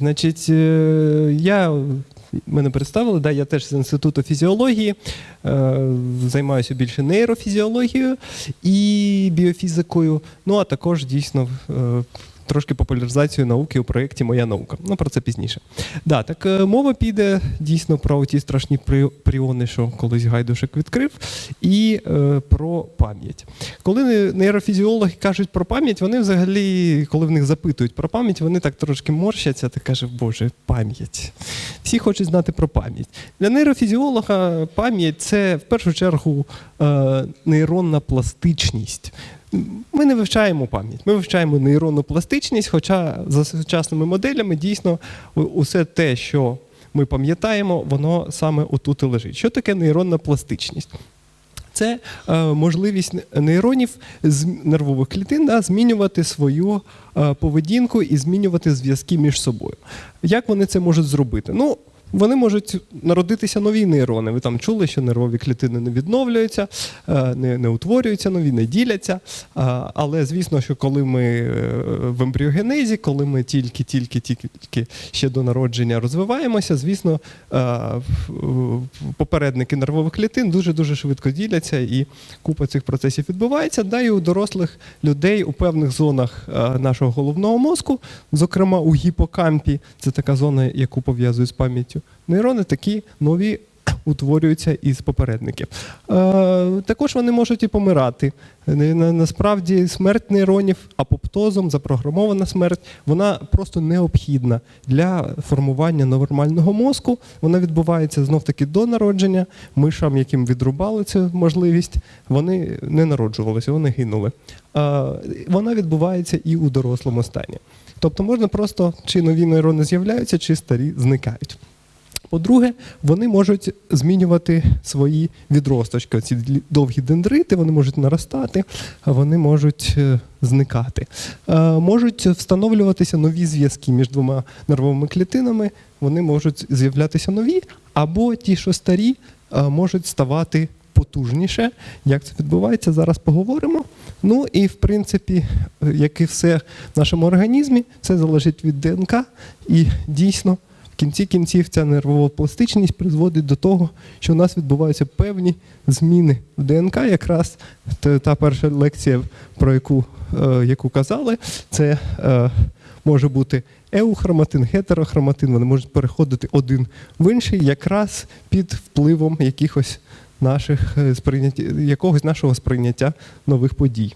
Значить, е, я мене представили, да, я теж з інституту фізіології, е, займаюся більше нейрофізіологією і біофізикою. Ну а також дійсно е, трошки популяризацією науки у проєкті Моя наука. Ну про це пізніше. Да, так е, мова піде дійсно про ті страшні пріони, що колись гайдушек відкрив, і е, про пам'ять. Коли нейрофізіологи кажуть про пам'ять, вони взагалі, коли в них запитують про пам'ять, вони так трошки морщаться та кажуть, Боже, пам'ять. Всі хочуть знати про пам'ять. Для нейрофізіолога пам'ять це в першу чергу е, нейронна пластичність. Ми не вивчаємо пам'ять, ми вивчаємо нейронну пластичність, хоча за сучасними моделями дійсно усе те, що ми пам'ятаємо, воно саме отут і лежить. Що таке нейронна пластичність? Це е, можливість нейронів з нервових клітин да, змінювати свою е, поведінку і змінювати зв'язки між собою. Як вони це можуть зробити? Ну, вони можуть народитися нові нейрони. Ви там чули, що нервові клітини не відновлюються, е, не, не утворюються нові, не діляться. Але звісно, що коли ми е, в ембріогенезі, коли ми тільки-тільки тільки ще до народження розвиваємося, звісно, е, попередники нервових клітин дуже дуже швидко діляться, і купа цих процесів відбувається. Да, і у дорослих людей у певних зонах е, нашого головного мозку, зокрема у гіпокампі, це така зона, яку пов'язують з пам'яттю. Нейрони такі нові утворюються із попередників. Е, також вони можуть і помирати. Насправді смерть нейронів апоптозом, запрограмована смерть, вона просто необхідна для формування нормального мозку. Вона відбувається знов таки до народження. Мишам, яким відрубали цю можливість, вони не народжувалися, вони гинули. Е, Вона відбувається і у дорослому стані. Тобто можна просто чи нові нейрони з'являються, чи старі зникають. По-друге, вони можуть змінювати свої відросточки. Ці довгі дендрити, вони можуть наростати, вони можуть е, зникати. Е, Можуть встановлюватися нові зв'язки між двома нервовими клітинами, вони можуть з'являтися нові, або ті, що старі, е, можуть ставати потужніше. Як це відбувається, зараз поговоримо. Ну і в принципі, як і все в нашому організмі, це залежить від ДНК і дійсно. Кінці кінців ця нервова пластичність призводить до того, що у нас відбуваються певні зміни в ДНК. Якраз та, перша лекція, про яку, е, яку казали, це е, може бути еухроматин, гетерохроматин. Вони можуть переходити один в інший, якраз під впливом якихось наших е, якогось нашого сприйняття нових подій.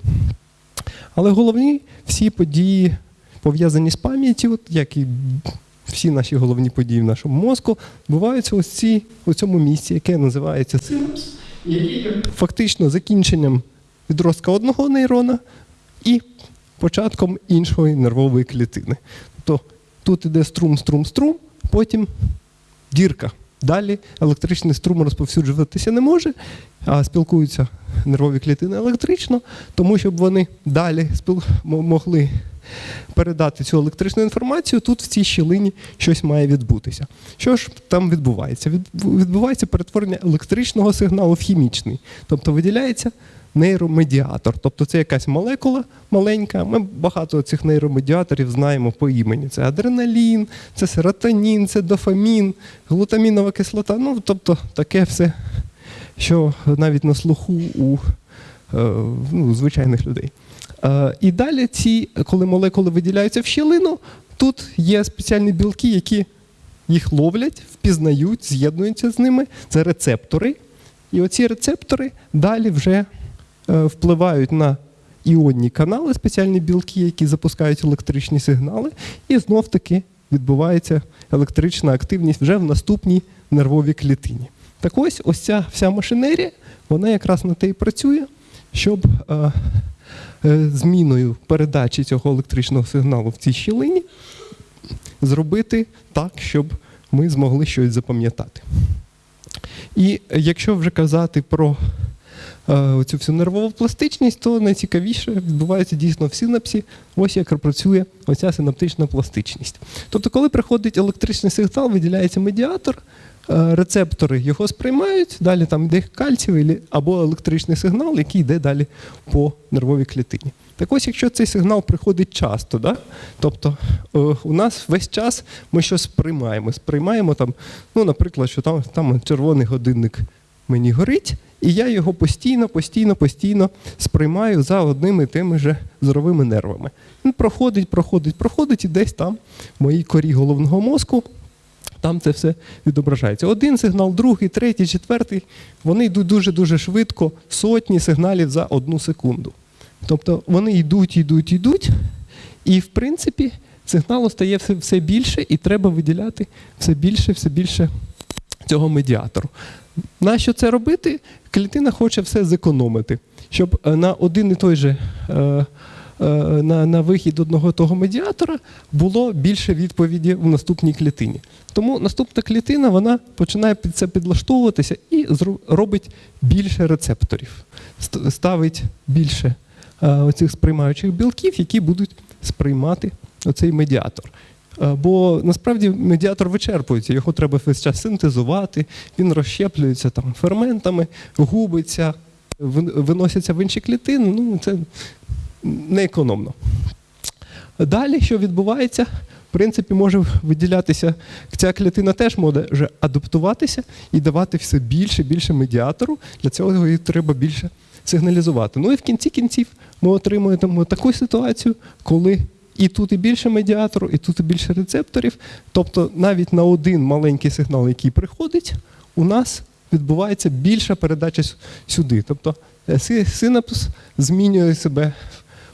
Але головні всі події пов'язані з пам'яттю, як і всі наші головні події в нашому мозку, відбуваються ось ці, у цьому місці, яке називається синапс, який фактично закінченням відростка одного нейрона і початком іншої нервової клітини. Тобто тут іде струм, струм, струм, потім дірка. Далі електричний струм розповсюджуватися не може, а спілкуються нервові клітини електрично, тому щоб вони далі спіл... могли передати цю електричну інформацію, тут в цій щілині щось має відбутися. Що ж там відбувається? Відбувається перетворення електричного сигналу в хімічний, тобто виділяється нейромедіатор. Тобто це якась молекула маленька. Ми багато цих нейромедіаторів знаємо по імені. Це адреналін, це серотонін, це дофамін, глутамінова кислота. Ну, тобто таке все, що навіть на слуху у е, ну, звичайних людей. Е, І далі ці, коли молекули виділяються в щілину, тут є спеціальні білки, які їх ловлять, впізнають, з'єднуються з ними. Це рецептори. І оці рецептори далі вже впливають на іонні канали, спеціальні білки, які запускають електричні сигнали, і знов таки відбувається електрична активність вже в наступній нервовій клітині. Так ось ось ця вся машинерія, вона якраз на те і працює, щоб е, е, зміною передачі цього електричного сигналу в цій щілині зробити так, щоб ми змогли щось запам'ятати. І якщо вже казати про е, цю всю нервову пластичність, то найцікавіше відбувається дійсно в синапсі, ось як працює оця синаптична пластичність. Тобто, коли приходить електричний сигнал, виділяється медіатор, е, рецептори його сприймають, далі там йде кальцієвий або електричний сигнал, який йде далі по нервовій клітині. Так ось, якщо цей сигнал приходить часто, да? тобто е, у нас весь час ми щось сприймаємо. Сприймаємо там, ну, наприклад, що там, там червоний годинник мені горить, і я його постійно, постійно, постійно сприймаю за одними тими же зоровими нервами. Він проходить, проходить, проходить, і десь там в моїй корі головного мозку там це все відображається. Один сигнал, другий, третій, четвертий. Вони йдуть дуже-дуже швидко, сотні сигналів за одну секунду. Тобто вони йдуть, йдуть, йдуть, і в принципі сигналу стає все, все більше, і треба виділяти все більше, все більше цього медіатору. Нащо це робити? Клітина хоче все зекономити, щоб е, на один і той же. е, е, На, на вихід одного того медіатора було більше відповіді в наступній клітині. Тому наступна клітина вона починає під це підлаштовуватися і робить більше рецепторів, ставить більше оцих сприймаючих білків, які будуть сприймати оцей медіатор. Е, Бо насправді медіатор вичерпується, його треба весь час синтезувати, він розщеплюється там ферментами, губиться, вин- виносяться в інші клітини. Ну, це неекономно. Далі, що відбувається, в принципі, може виділятися, ця клітина теж може адаптуватися і давати все більше і більше медіатору. Для цього їй треба більше сигналізувати. Ну і в кінці кінців ми отримуємо таку ситуацію, коли і тут і більше медіатору, і тут і більше рецепторів. Тобто навіть на один маленький сигнал, який приходить, у нас відбувається більша передача сюди. Тобто е, синапс змінює себе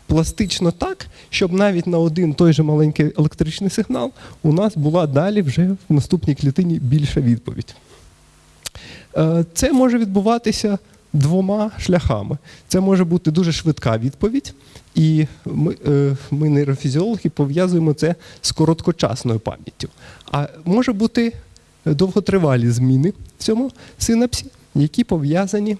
пластично так, щоб навіть на один той же маленький електричний сигнал у нас була далі вже в наступній клітині більша відповідь. Е, Це може відбуватися двома шляхами. Це може бути дуже швидка відповідь, і ми, е, ми нейрофізіологи, пов'язуємо це з короткочасною пам'яттю. А може бути довготривалі зміни в цьому синапсі, які пов'язані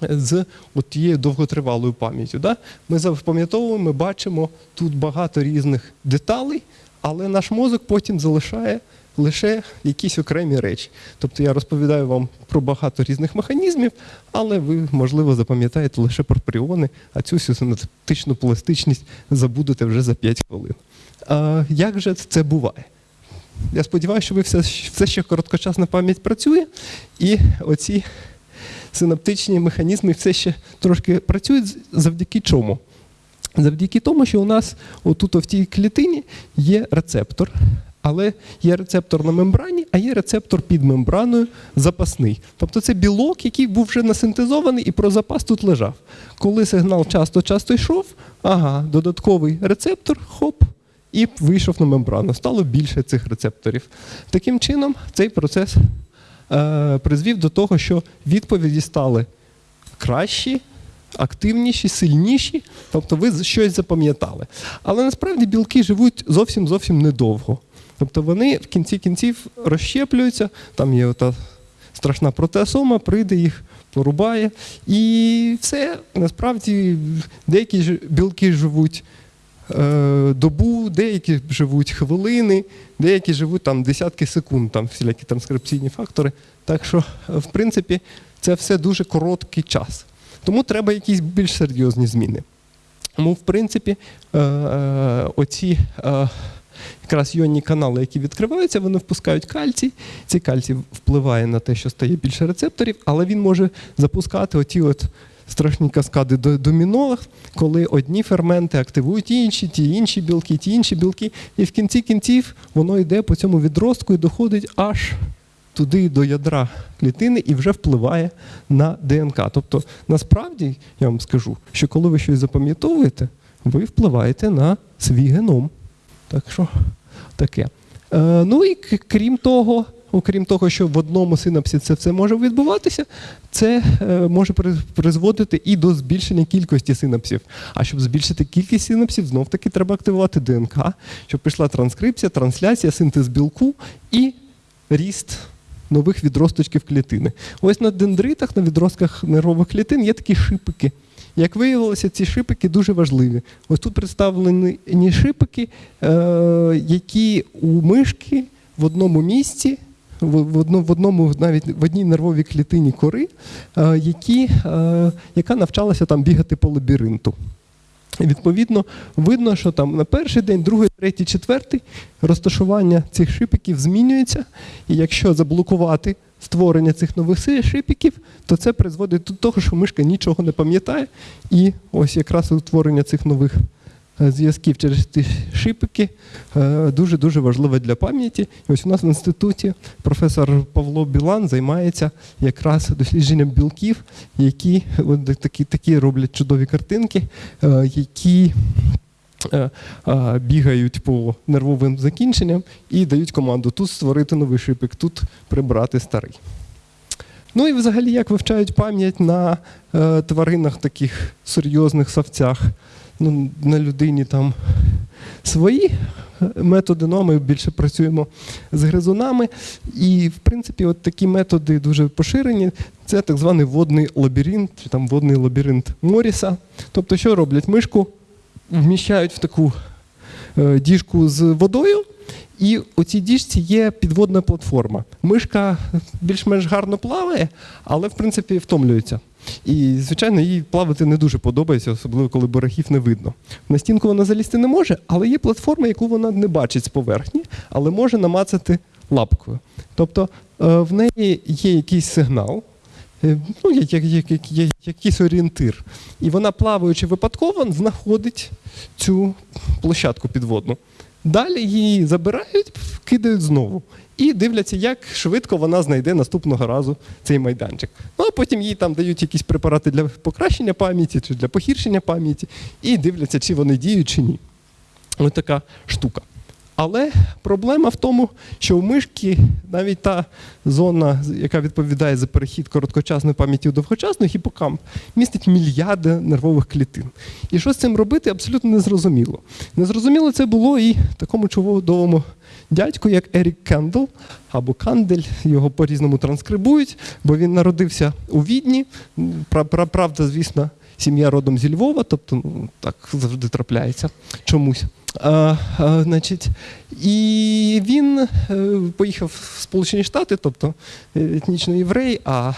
з тією довготривалою пам'яттю. Да? Ми запам'ятовуємо, ми бачимо тут багато різних деталей, але наш мозок потім залишає лише якісь окремі речі. Тобто я розповідаю вам про багато різних механізмів, але ви, можливо, запам'ятаєте лише про пріони, а цю синаптичну пластичність забудете вже за 5 хвилин. А, як же це буває? Я сподіваюся, що ви все, все ще короткочасна пам'ять працює, і оці синаптичні механізми все ще трошки працюють завдяки чому? Завдяки тому, що у нас отут в тій клітині є рецептор, але є рецептор на мембрані, а є рецептор під мембраною запасний. Тобто це білок, який був вже насинтезований і про запас тут лежав. Коли сигнал часто-часто йшов, ага, додатковий рецептор, хоп, і вийшов на мембрану. Стало більше цих рецепторів. Таким чином, цей процес е, призвів до того, що відповіді стали кращі, активніші, сильніші, тобто ви щось запам'ятали. Але насправді білки живуть зовсім зовсім недовго. Тобто вони в кінці кінців розщеплюються, там є ота страшна протеосома, прийде їх, порубає. І все насправді деякі ж білки живуть е, добу, деякі живуть хвилини, деякі живуть там десятки секунд, там всілякі транскрипційні фактори. Так що, е, в принципі, це все дуже короткий час. Тому треба якісь більш серйозні зміни. Тому, в принципі, е, оці якраз йонні канали, які відкриваються, вони впускають кальцій. Цей кальцій впливає на те, що стає більше рецепторів, але він може запускати оті от страшні каскади до- доміно, коли одні ферменти активують інші, ті інші білки, ті інші білки. І в кінці кінців воно йде по цьому відростку і доходить аж туди до ядра клітини і вже впливає на ДНК. Тобто, насправді, я вам скажу, що коли ви щось запам'ятовуєте, ви впливаєте на свій геном. Так що таке. Е, ну і крім того, окрім того, що в одному синапсі це все може відбуватися, це е, може призводити і до збільшення кількості синапсів. А щоб збільшити кількість синапсів, знов таки треба активувати ДНК, щоб пішла транскрипція, трансляція, синтез білку і ріст нових відросточків клітини. Ось на дендритах, на відростках нервових клітин є такі шипики. Як виявилося, ці шипики дуже важливі. Ось тут представлені шипики, е, які у мишки в одному місці, в, в, одно- в одному навіть в одній нервовій клітині кори, е, які, е, яка навчалася там бігати по лабіринту. І відповідно видно, що там на перший день, другий, третій, четвертий розташування цих шипиків змінюється. І якщо заблокувати створення цих нових шипиків, то це призводить до того, що мишка нічого не пам'ятає. І ось якраз утворення цих нових е, зв'язків через ті шипики е, дуже-дуже важливе для пам'яті. І ось у нас в інституті професор Павло Білан займається якраз дослідженням білків, які такі, такі роблять чудові картинки, е, які бігають по нервовим закінченням і дають команду тут створити новий шипик, тут прибрати старий. Ну і взагалі, як вивчають пам'ять на е, тваринах таких серйозних савцях. Ну, на людині там свої е, методи, ну а ми більше працюємо з гризунами. І, в принципі, от такі методи дуже поширені. Це так званий водний лабіринт, чи там водний лабіринт Моріса. Тобто, що роблять? Мишку вміщають в таку е, діжку з водою, і у цій діжці є підводна платформа. Мишка більш-менш гарно плаває, але в принципі втомлюється. І, звичайно, їй плавати не дуже подобається, особливо коли берегів не видно. На стінку вона залізти не може, але є платформа, яку вона не бачить з поверхні, але може намацати лапкою. Тобто е, в неї є якийсь сигнал, ну, є, є, є, є, є якийсь орієнтир. І вона, плаваючи випадково, знаходить цю площадку підводну. Далі її забирають, кидають знову. І дивляться, як швидко вона знайде наступного разу цей майданчик. Ну а потім їй там дають якісь препарати для покращення пам'яті чи для погіршення пам'яті, і дивляться, чи вони діють, чи ні. Ось така штука. Але проблема в тому, що у мишки навіть та зона, яка відповідає за перехід короткочасної пам'яті у довгочасну, гіпокамп, містить мільярди нервових клітин. І що з цим робити, абсолютно незрозуміло. Незрозуміло це було і такому чудовому дядьку, як Ерік Кендл або Кандель, його по-різному транскрибують, бо він народився у Відні. Пра- пра- Правда, звісно, сім'я родом зі Львова, тобто ну, так завжди трапляється чомусь. А, а, значить, і він е, поїхав в Сполучені Штати, тобто е, етнічно єврей, а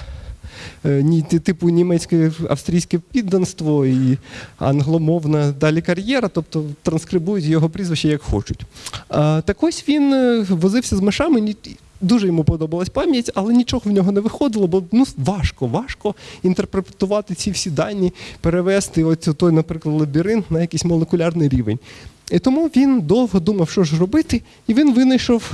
е, ні, типу німецьке австрійське підданство і англомовна далі кар'єра, тобто транскрибують його прізвище як хочуть. А, так ось він возився з мишами. Дуже йому подобалась пам'ять, але нічого в нього не виходило, бо ну важко, важко інтерпретувати ці всі дані, перевести оцю той, наприклад, лабіринт на якийсь молекулярний рівень. І тому він довго думав, що ж робити, і він винайшов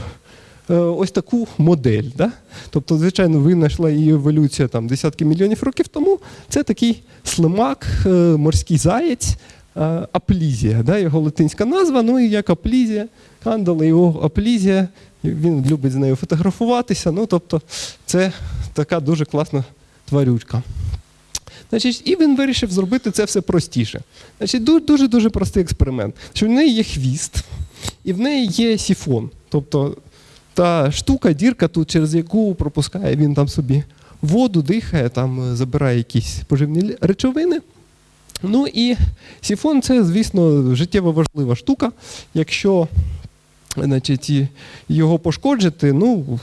е, ось таку модель. Да? Тобто, звичайно, винайшла її еволюція там, десятки мільйонів років тому. Це такий слимак, е, морський заєць, е, аплізія, да? його латинська назва. Ну і як аплізія, Кандала, його аплізія. Він любить з нею фотографуватися. Ну, тобто, це така дуже класна тварючка. Значить, і він вирішив зробити це все простіше. Значить, дуже дуже простий експеримент. Що в неї є хвіст, і в неї є сіфон. Тобто та штука, дірка, тут, через яку пропускає він там собі воду, дихає, там е, забирає якісь поживні речовини. Ну і сіфон це, звісно, життєво важлива штука. Якщо значить, його пошкоджити, ну,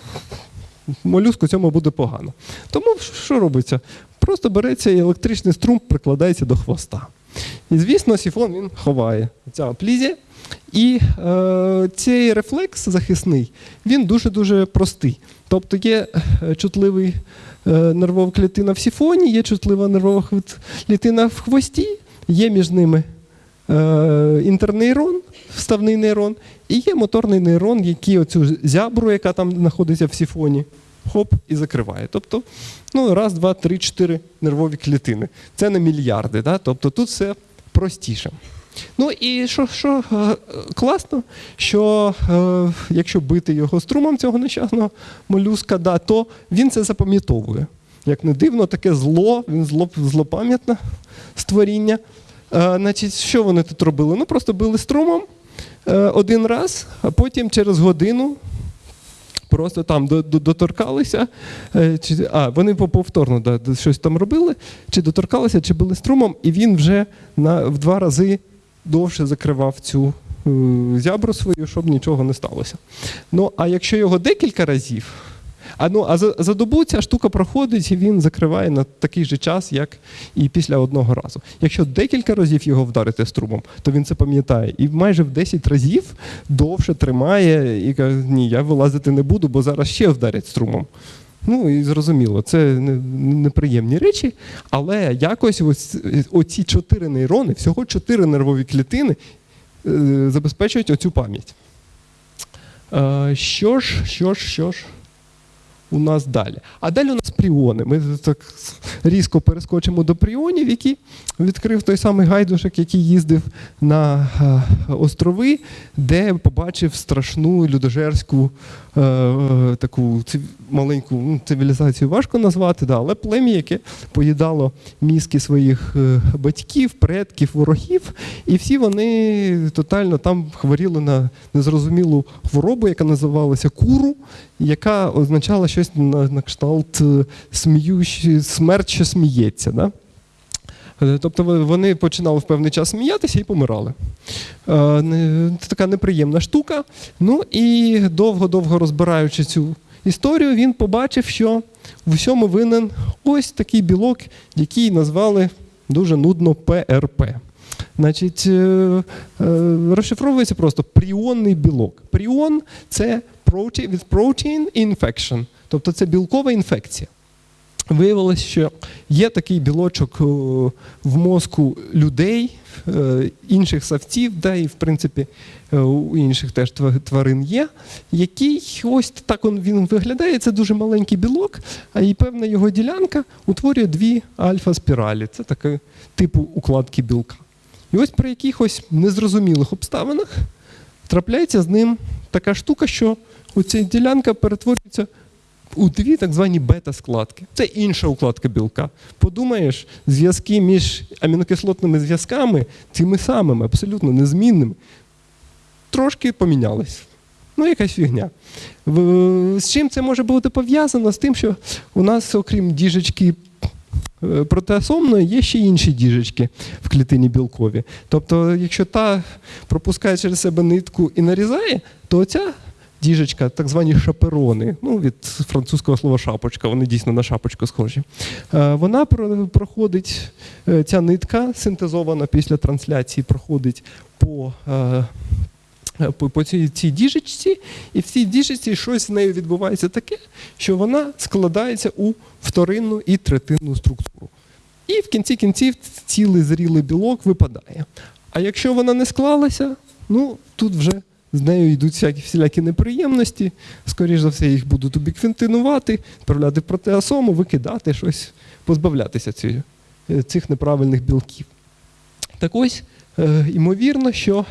молюску цьому буде погано. Тому що робиться? Просто береться і електричний струм прикладається до хвоста. І, звісно, сіфон він ховає ця плізія. І е, цей рефлекс захисний, він дуже-дуже простий. Тобто є е, чутливий е, нервова клітина в сіфоні, є чутлива нервова клітина в хвості, є між ними е, інтернейрон, вставний нейрон, і є моторний нейрон, який оцю зябру, яка там знаходиться в сіфоні, хоп, і закриває. Тобто, ну, раз, два, три, чотири нервові клітини. Це не мільярди. Да? Тобто тут все простіше. Ну і що, що е, класно, що е, якщо бити його струмом цього нещасного молюска, да, то він це запам'ятовує. Як не дивно, таке зло, він зло, злопам'ятне створіння. Е, значить, що вони тут робили? Ну, просто били струмом е, один раз, а потім через годину просто там до- до- доторкалися, е, чи, а вони по- повторно да, щось там робили, чи доторкалися, чи били струмом, і він вже на, в два рази довше закривав цю е, зябру свою, щоб нічого не сталося. Ну, а якщо його декілька разів, А, ну, а за, за добу ця штука проходить, і він закриває на такий же час, як і після одного разу. Якщо декілька разів його вдарити струмом, то він це пам'ятає. І майже в 10 разів довше тримає і каже, ні, я вилазити не буду, бо зараз ще вдарять струмом. Ну і зрозуміло, це неприємні речі, але якось ось оці чотири нейрони, всього чотири нервові клітини е, забезпечують оцю пам'ять. Е, Що ж, що ж, що ж у нас далі? А далі у нас пріони. Ми так різко перескочимо до пріонів, які відкрив той самий гайдушок, який їздив на е, острови, де побачив страшну людожерську е, е, таку маленьку ну, цивілізацію важко назвати, да, але плем'я, яке поїдало мізки своїх е, батьків, предків, ворогів, і всі вони тотально там хворіли на незрозумілу хворобу, яка називалася куру, яка означала щось на, на кшталт е, смерть, що сміється. Да? Е, Тобто вони починали в певний час сміятися і помирали. Це така неприємна штука. Ну і довго-довго розбираючи цю історію, він побачив, що в усьому винен ось такий білок, який назвали дуже нудно ПРП. Значить, е, е, розшифровується просто пріонний білок. Пріон це protein, infection, тобто це білкова інфекція. Виявилось, що є такий білочок е, в мозку людей, е, інших савців, да, і в принципі е, у інших теж тва- тварин є, який ось так він виглядає. Це дуже маленький білок, а і певна його ділянка утворює дві альфа-спіралі. Це таке типу укладки білка. І ось при якихось незрозумілих обставинах трапляється з ним така штука, що оця ділянка перетворюється у дві так звані бета-складки. Це інша укладка білка. Подумаєш, зв'язки між амінокислотними зв'язками, цими самими, абсолютно незмінними, трошки помінялись. Ну, якась фігня. З чим це може бути пов'язано? З тим, що у нас, окрім діжечки е, протеасомної, є ще інші діжечки в клітині білкові. Тобто, якщо та пропускає через себе нитку і нарізає, то оця діжечка, так звані шаперони, ну від французького слова шапочка, вони дійсно на шапочку схожі. Е, Вона проходить, е, ця нитка синтезована після трансляції, проходить по. е, По, по цій, цій діжечці, і в цій діжечці щось з нею відбувається таке, що вона складається у вторинну і третинну структуру. І в кінці кінців цілий зрілий білок випадає. А якщо вона не склалася, ну тут вже з нею йдуть всякі всілякі неприємності. Скоріше за все, їх будуть убіквінтинувати, відправляти в протеасому, викидати щось, позбавлятися ці- е, цих неправильних білків. Так ось, е, ймовірно, що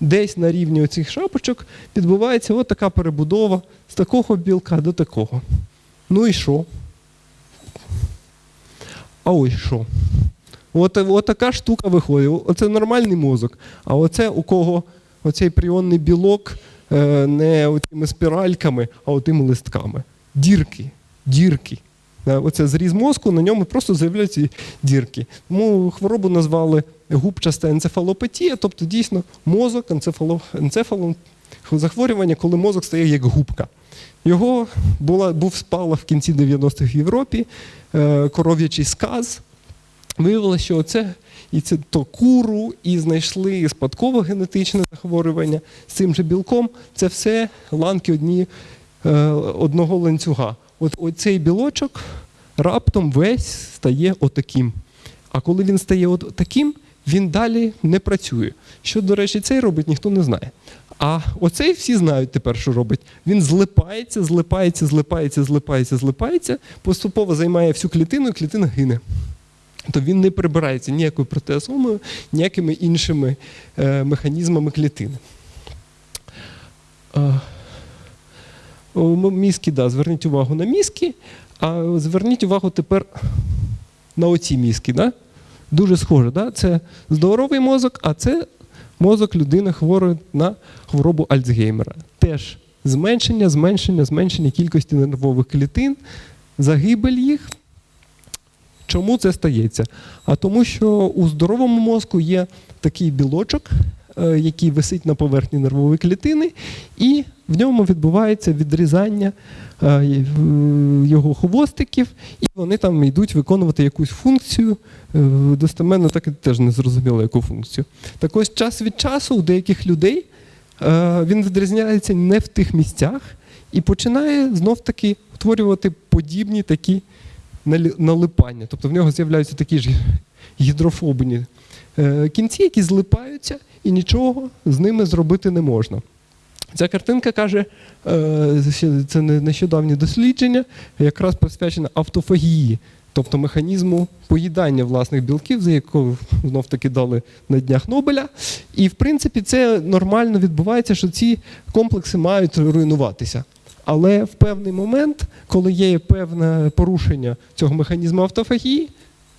десь на рівні оцих шапочок відбувається от така перебудова з такого білка до такого. Ну і що? А ось що? От, от така штука виходить. Оце нормальний мозок. А оце у кого оцей пріонний білок е, не оцими спіральками, а отими листками. Дірки. Дірки. Е, Оце зріз мозку, на ньому просто з'являються дірки. Тому хворобу назвали губчаста енцефалопатія, тобто дійсно мозок, енцефало, енцефалом, захворювання, коли мозок стає як губка. Його була, був спалах в кінці 90-х в Європі, е, коров'ячий сказ. Виявилося, що це і це то куру, і знайшли спадкове генетичне захворювання з цим же білком. Це все ланки одні, е, одного ланцюга. От оцей білочок раптом весь стає отаким. А коли він стає от таким, він далі не працює. Що, до речі, цей робить, ніхто не знає. А оцей всі знають тепер, що робить. Він злипається, злипається, злипається, злипається, злипається, поступово займає всю клітину, і клітина гине. То він не прибирається ніякою протеасомою, ніякими іншими е, механізмами клітини. Е, мізки, да, зверніть увагу на мізки, а зверніть увагу тепер на оці мізки. Да? Дуже схоже. Да? Це здоровий мозок, а це мозок людини хворої на хворобу Альцгеймера. Теж зменшення, зменшення, зменшення кількості нервових клітин, загибель їх. Чому це стається? А тому, що у здоровому мозку є такий білочок, е, який висить на поверхні нервової клітини, і в ньому відбувається відрізання е, його хвостиків, і вони там йдуть виконувати якусь функцію. Е, Достеменно так і теж не зрозуміло, яку функцію. Так ось час від часу у деяких людей він відрізняється не в тих місцях і починає знов-таки утворювати подібні такі налипання. Тобто в нього з'являються такі ж гідрофобні е, кінці, які злипаються, і нічого з ними зробити не можна. Ця картинка каже, е, це не- нещодавнє дослідження, якраз присвячене автофагії, тобто механізму поїдання власних білків, за якого знов таки дали на днях Нобеля. І в принципі це нормально відбувається, що ці комплекси мають руйнуватися. Але в певний момент, коли є певне порушення цього механізму автофагії,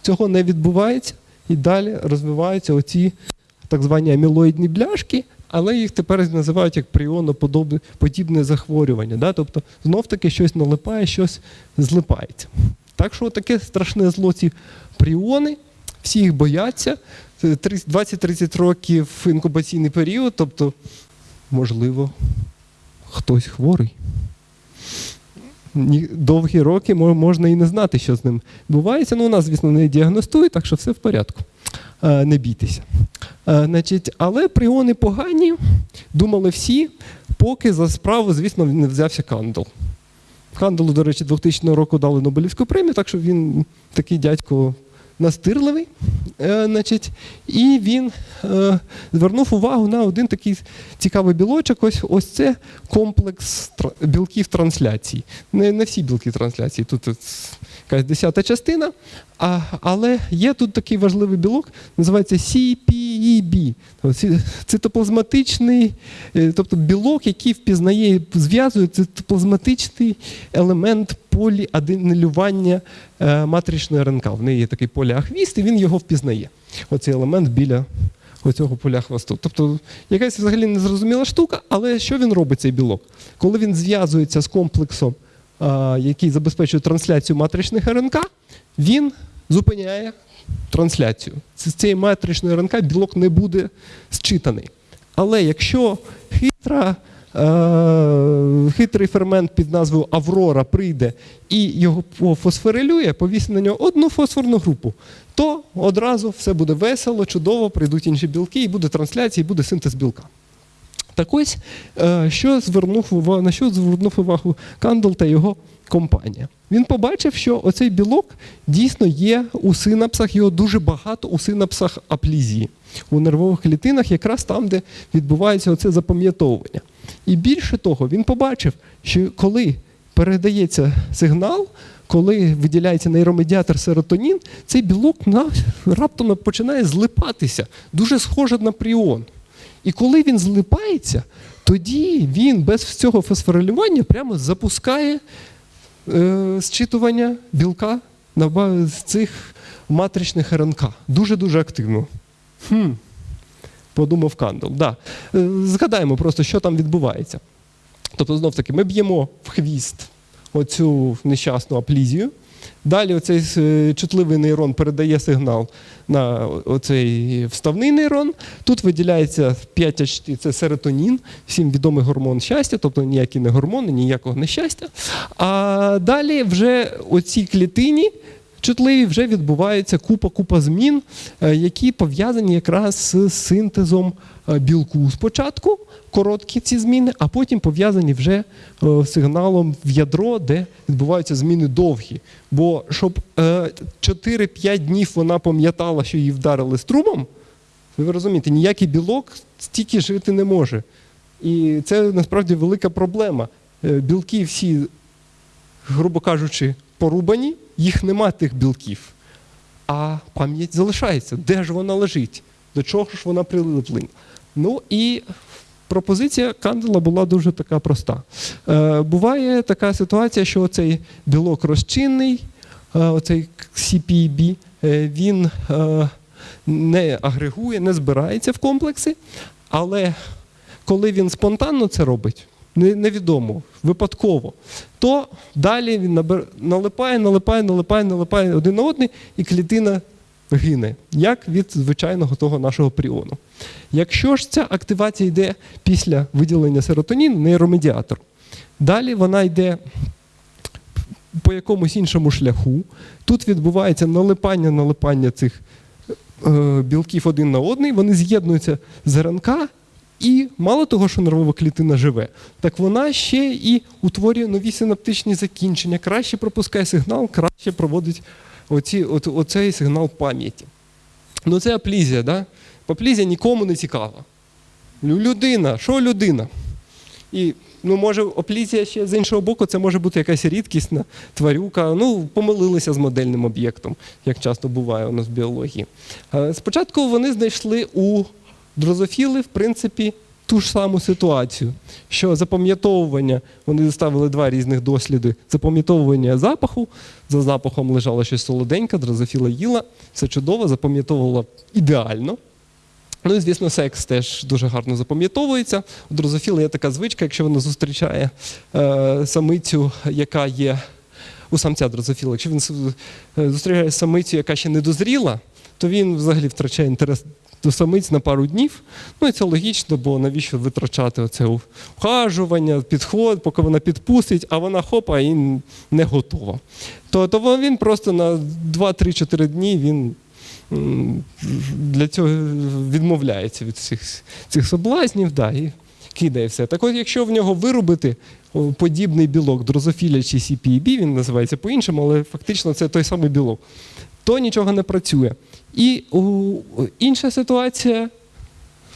цього не відбувається, і далі розвиваються оці так звані амілоїдні бляшки, але їх тепер називають як пріоноподібне захворювання. Да? Тобто знов таки щось налипає, щось злипається. Так що таке страшне зло ці пріони, всі їх бояться. 20-30 років інкубаційний період, тобто, можливо, хтось хворий. Довгі роки можна і не знати, що з ним відбувається. Ну, у нас, звісно, не діагностують, так що все в порядку. Е, Не бійтеся. Е, Значить, але пріони погані, думали всі, поки за справу, звісно, не взявся Кандл. Кандалу, до речі, 2000 року дали Нобелівську премію, так що він такий дядько настирливий. Е, значить, і він е, звернув увагу на один такий цікавий білочок. Ось, ось це комплекс білків трансляції. Не, не всі білки трансляції, тут якась десята частина. А, але є тут такий важливий білок, називається CPEB. Цитоплазматичний, е, тобто білок, який впізнає, і зв'язує цитоплазматичний елемент поліаденилювання е, матричної РНК. В неї є такий поліахвіст, і він його впізнає. Оцей елемент біля оцього поля хвосту. Тобто якась взагалі незрозуміла штука, але що він робить, цей білок? Коли він зв'язується з комплексом, який забезпечує трансляцію матричних РНК, він зупиняє трансляцію. З цієї матричної РНК білок не буде зчитаний. Але якщо хитра, е, хитрий фермент під назвою Аврора прийде і його пофосфорилює, повісить на нього одну фосфорну групу, то одразу все буде весело, чудово, прийдуть інші білки, і буде трансляція, і буде синтез білка. Так ось, е, що звернув на що звернув увагу Кандл та його компанія. Він побачив, що оцей білок дійсно є у синапсах, його дуже багато у синапсах аплізії, у нервових клітинах, якраз там, де відбувається оце запам'ятовування. І більше того, він побачив, що коли передається сигнал, коли виділяється нейромедіатор серотонін, цей білок раптом починає злипатися, дуже схоже на пріон. І коли він злипається, тоді він без цього фосфорилювання прямо запускає е, зчитування білка на з цих матричних РНК. Дуже-дуже активно. Хм. Подумав Кандл. Да. Е, Згадаємо просто, що там відбувається. Тобто, знов таки, ми б'ємо в хвіст оцю нещасну аплізію. Далі оцей е, чутливий нейрон передає сигнал на оцей вставний нейрон. Тут виділяється 5-HT, це серотонін, всім відомий гормон щастя, тобто ніякі не гормони, ніякого нещастя. А далі вже оцій клітині чутливі вже відбувається купа-купа змін, е, які пов'язані якраз з синтезом е, білку спочатку, короткі ці зміни, а потім пов'язані вже е, сигналом в ядро, де відбуваються зміни довгі. Бо щоб е, 4-5 днів вона пам'ятала, що її вдарили струмом, ви розумієте, ніякий білок стільки жити не може. І це насправді велика проблема. Білки всі, грубо кажучи, порубані, їх нема тих білків. А пам'ять залишається. Де ж вона лежить? До чого ж вона прилипла? Ну і пропозиція Кандела була дуже така проста. Е, буває така ситуація, що цей білок розчинний, е, оцей CPB, е, він е, не агрегує, не збирається в комплекси, але коли він спонтанно це робить, невідомо, випадково, то далі він налипає, налипає, налипає, налипає один на один, і клітина гине, як від звичайного того нашого пріону. Якщо ж ця активація йде після виділення серотоніну, нейромедіатор, далі вона йде по якомусь іншому шляху. Тут відбувається налипання, налипання цих е, білків один на одний, вони з'єднуються з РНК, і мало того, що нервова клітина живе, так вона ще і утворює нові синаптичні закінчення, краще пропускає сигнал, краще проводить оці, от, оцей сигнал пам'яті. Ну це аплізія, да? Аплізія нікому не цікава. Людина, що людина? І ну, може, оплізія ще з іншого боку, це може бути якась рідкісна тварюка. Ну, помилилися з модельним об'єктом, як часто буває у нас в біології. Е, Спочатку вони знайшли у дрозофіли, в принципі, ту ж саму ситуацію, що запам'ятовування, вони доставили два різних досліди: запам'ятовування запаху. За запахом лежало щось солоденьке, дрозофіла їла, все чудово, запам'ятовувала ідеально. Ну і звісно, секс теж дуже гарно запам'ятовується. У дрозофіла є така звичка, якщо вона зустрічає е, самицю, яка є у самця дрозофіла, якщо він е, зустрічає самицю, яка ще не дозріла, то він взагалі втрачає інтерес до самиць на пару днів. Ну і це логічно, бо навіщо витрачати оце ухажування, підход, поки вона підпустить, а вона хопа і не готова. То, то він просто на 2-3-4 дні він для цього відмовляється від цих, цих соблазнів да, і кидає все. Так от, якщо в нього виробити подібний білок дрозофіля чи CPEB, він називається по-іншому, але фактично це той самий білок, то нічого не працює. І інша ситуація,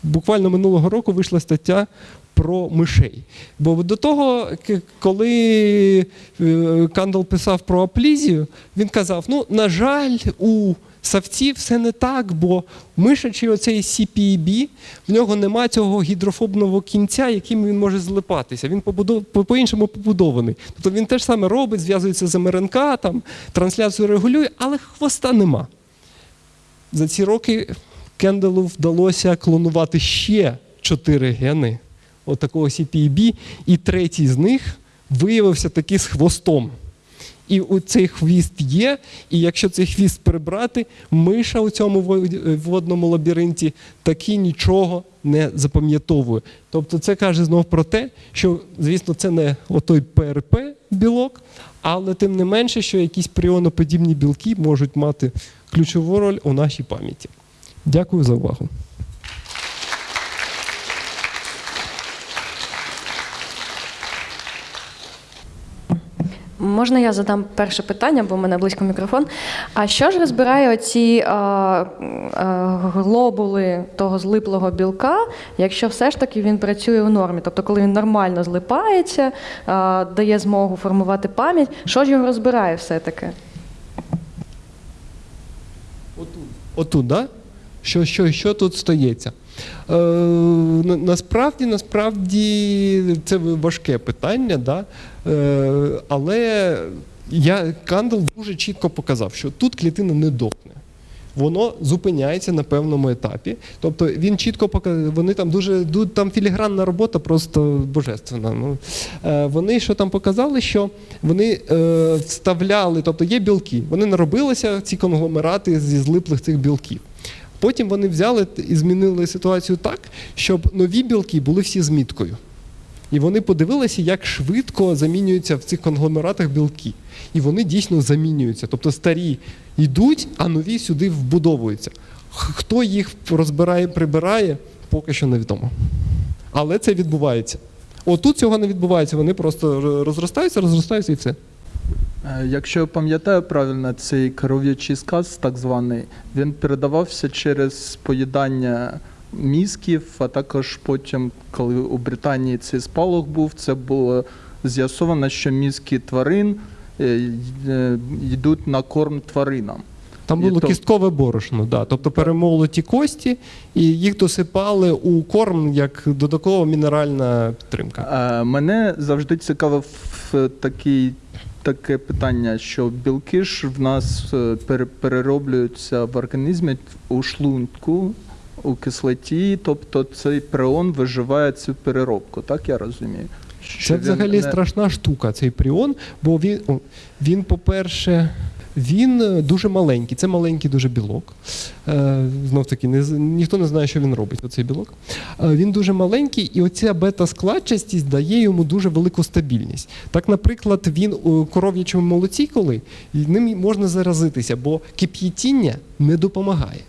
буквально минулого року вийшла стаття про мишей. Бо до того, коли е, Кандал писав про аплізію, він казав: ну, на жаль, у савців все не так, бо мишачий оцей CPEB, в нього нема цього гідрофобного кінця, яким він може злипатися. Він по-іншому побудований. Тобто він теж саме робить, зв'язується з МРНК, там, трансляцію регулює, але хвоста нема. За ці роки Кенделу вдалося клонувати ще чотири гени отакого CPEB, і третій з них виявився таки з хвостом. І цей хвіст є, і якщо цей хвіст прибрати, миша у цьому водному лабіринті таки нічого не запам'ятовує. Тобто це каже знов про те, що, звісно, це не отой ПРП білок, але тим не менше, що якісь пріоноподібні білки можуть мати ключову роль у нашій пам'яті. Дякую за увагу. Можна я задам перше питання, бо в мене близько мікрофон. А що ж розбирає оці а, а, глобули того злиплого білка, якщо все ж таки він працює у нормі? Тобто, коли він нормально злипається, а, дає змогу формувати пам'ять, що ж його розбирає все-таки? Отут, да? Що, що, що тут стається? Е, насправді, насправді це важке питання, да? Е, але я, Кандел дуже чітко показав, що тут клітина не дохне. Воно зупиняється на певному етапі. Тобто він чітко показав, вони там дуже там філігранна робота, просто божественна. Ну, е, вони що там показали, що вони е, вставляли, тобто є білки, вони наробилися ці конгломерати зі злиплих цих білків. Потім вони взяли і змінили ситуацію так, щоб нові білки були всі з міткою. І вони подивилися, як швидко замінюються в цих конгломератах білки. І вони дійсно замінюються. Тобто старі йдуть, а нові сюди вбудовуються. Хто їх розбирає, прибирає, поки що невідомо. Але це відбувається. Отут цього не відбувається. Вони просто розростаються, розростаються і все. Е, Якщо я пам'ятаю правильно, цей коров'ячий сказ, так званий, він передавався через поїдання мізків, а також потім, коли у Британії цей спалах був, це було з'ясовано, що мізки тварин е, е, йдуть на корм тваринам. Там було то- кісткове борошно, да. тобто перемолоті кості, і їх досипали у корм як додаткова мінеральна підтримка. Е, Мене завжди цікавив такий, таке питання, що білки ж в нас перероблюються в організмі у шлунку, у кислоті, тобто цей преон виживає цю переробку, так я розумію? Що Це взагалі не- страшна штука, цей пріон, бо він, він по-перше, він е, дуже маленький. Це маленький дуже білок. Е, Знов таки, не, ніхто не знає, що він робить, оцей білок. Е, Він дуже маленький, і оця бета-складчастість дає йому дуже велику стабільність. Так, наприклад, він у коров'ячому молоці, коли ним можна заразитися, бо кип'ятіння не допомагає.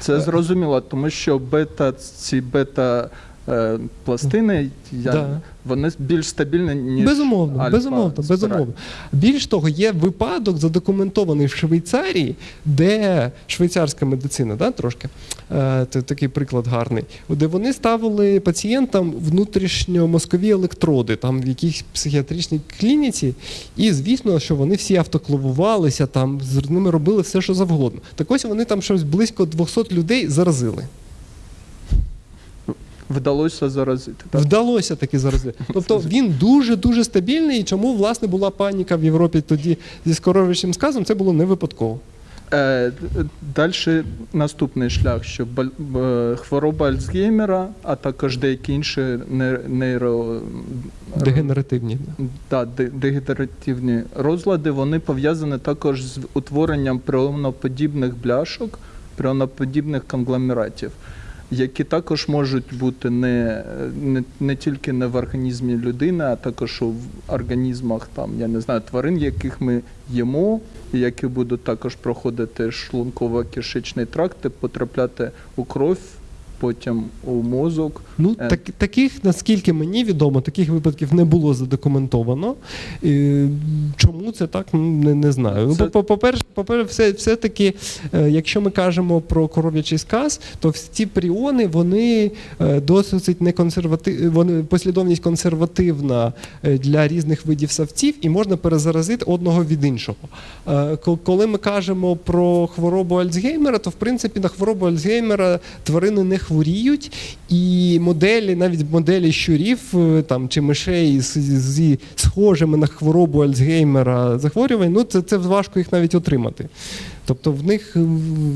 Це зрозуміло, тому що бета, ці бета е, пластини, я, Да. вони більш стабільні, ніж Безумовно, альфа безумовно, безумовно. Більш того, є випадок задокументований в Швейцарії, де швейцарська медицина, да, трошки е, це такий приклад гарний, де вони ставили пацієнтам внутрішньомозкові електроди, там в якійсь психіатричній клініці, і звісно, що вони всі автоклавувалися, там з ними робили все, що завгодно. Так ось вони там щось близько 200 людей заразили. Вдалося заразити. Так? Вдалося таки заразити. Тобто він дуже дуже стабільний. І чому власне була паніка в Європі тоді зі скоровичним сказом? Це було не випадково. Е, Далі наступний шлях, що е, хвороба Альцгеймера, а також деякі інші не- нейро Дегенеративні. та, де- дегенеративні розлади, вони пов'язані також з утворенням пріоноподібних бляшок, пріоноподібних конгломератів, які також можуть бути не, не, не тільки не в організмі людини, а також в організмах там, я не знаю, тварин, яких ми їмо, які будуть також проходити шлунково-кишечний тракт, і потрапляти у кров, потім у мозок. Ну Е. так, таких, наскільки мені відомо, таких випадків не було задокументовано. І, чому це так, ну, не, не знаю. Ну, Це- по- по-перше, по-перше, все, все-таки, е, якщо ми кажемо про коров'ячий сказ, то ці пріони вони е, досить не консерватив, вони послідовність консервативна для різних видів савців, і можна перезаразити одного від іншого. Коли ми кажемо про хворобу Альцгеймера, то в принципі на хворобу Альцгеймера тварини не хворіють, і моделі, навіть моделі щурів е, там чи мишей з, зі схожими на хворобу Альцгеймера захворювань, ну це, це важко їх навіть отримати. Тобто в них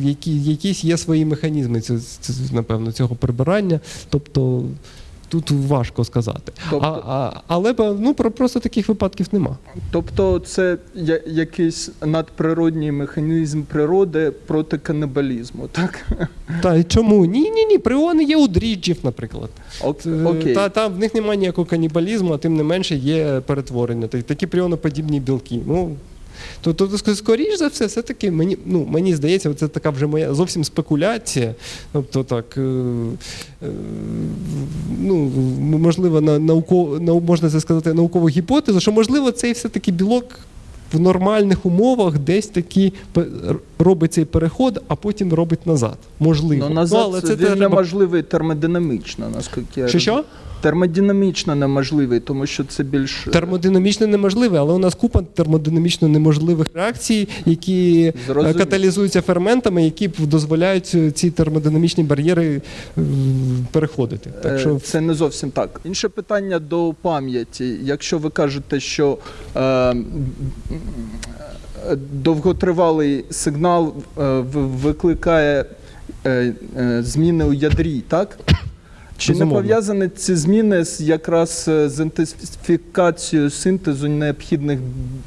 які, якісь є свої механізми напевно, цього прибирання. Тобто тут важко сказати. Тобто- А, а, але ну, просто таких випадків нема. Тобто це я- якийсь надприродній механізм природи проти канибалізму, так? Та чому? Ні, ні, ні. Пріони є у дріджів, наприклад. Ок- Окей. Та, там в них немає ніякого канібалізму, а тим не менше є перетворення. Так- Такі пріоноподібні білки. Ну, то, то, то скоріш за все, все-таки мені, ну, мені здається, це така вже моя зовсім спекуляція. Тобто так, е, е, ну, можливо, на, науко, нау, можна це сказати, наукову гіпотезу, що можливо цей все-таки білок. В нормальних умовах десь таки робить цей переход, а потім робить назад. Можливо. Ну, назад але це треба- неможливий термодинамічно, наскільки я Що що? Термодинамічно неможливий, тому що це більш Термодинамічно неможливе, але у нас купа термодинамічно неможливих реакцій, які е, Зрозумів. каталізуються ферментами, які дозволяють е, ці термодинамічні бар'єри е, переходити. Так Е, що Це не зовсім так. Інше питання до пам'яті. Якщо ви кажете, що е, е, довготривалий сигнал е, викликає е, е, зміни у ядрі, так? Чи не пов'язані ці зміни з якраз е, з інтенсифікацією синтезу необхідних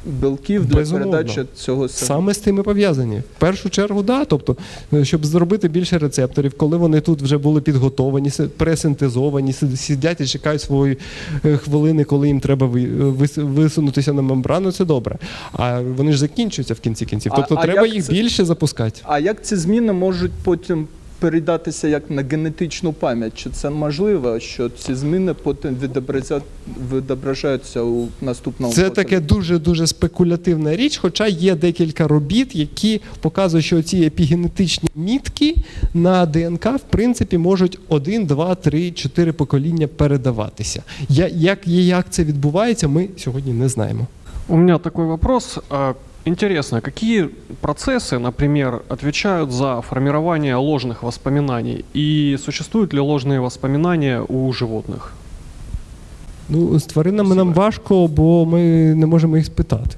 білків для Безумовно. передачі цього сигналу? саме з тими пов'язані. В першу чергу, да. Тобто, е, щоб зробити більше рецепторів, коли вони тут вже були підготовані, пресинтезовані, сидять і чекають свої е, хвилини, коли їм треба висунутися на мембрану, це добре. А вони ж закінчуються в кінці кінців. Тобто а треба як їх це- більше запускати. А як ці зміни можуть потім передатися як на генетичну пам'ять? Чи це можливо, що ці зміни потім відобразять, відображаються у наступному Це поколінні? таке дуже дуже спекулятивна річ, хоча є декілька робіт, які показують, що ці епігенетичні мітки на ДНК в принципі можуть 1, 2, 3, 4 покоління передаватися. Я- Як, як це відбувається, ми сьогодні не знаємо. У меня такой вопрос. А, Интересно, какие процессы, например, отвечают за формирование ложных воспоминаний? И существуют ли ложные воспоминания у животных? Ну, з тваринами нам важко, бо ми не можемо їх спитати.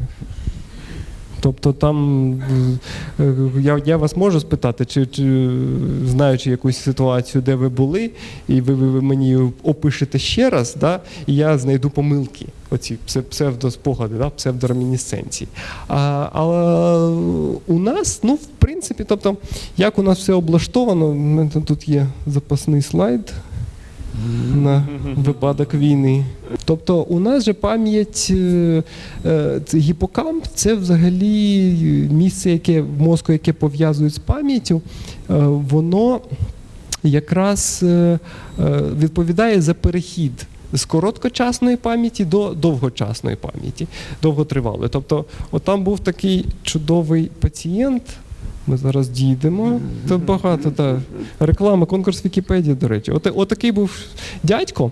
Тобто там е, е, я, я вас можу спитати, чи, чи знаючи якусь ситуацію, де ви були, і ви, ви, ви мені опишете ще раз, да, і я знайду помилки. оці псевдоспогади, да, псевдоремінісценції. А, але у нас, ну, в принципі, тобто, як у нас все облаштовано, тут є запасний слайд на випадок війни. Тобто у нас же пам'ять е, е, гіпокамп це взагалі місце, яке в мозку, яке пов'язують з пам'яттю, е, воно якраз відповідає за перехід з короткочасної пам'яті до довгочасної пам'яті, довготривалої. Тобто, от там був такий чудовий пацієнт. Ми зараз дійдемо. Тут багато та реклама, конкурс Вікіпедії, до речі. От, отакий був дядько.